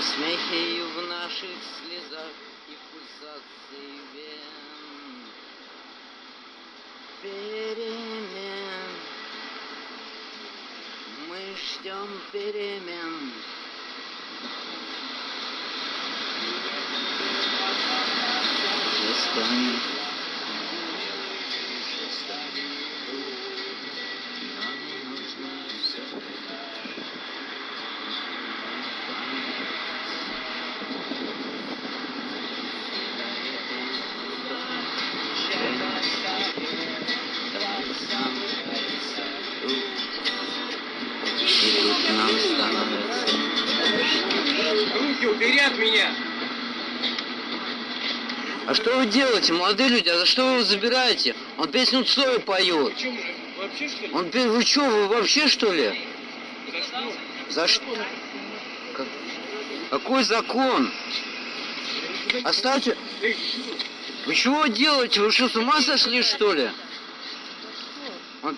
смехе в наших слезах и пульсации вен. Перемен. Мы ждем перемен. Застанем. Руки убери от меня! А что вы делаете, молодые люди? А за что вы его забираете? Он песню Цоя поет. Он пе- вы что, вы вообще что ли? За что? Как- Какой закон? Оставьте. Вы чего делаете? Вы что, с ума сошли, что ли? Он-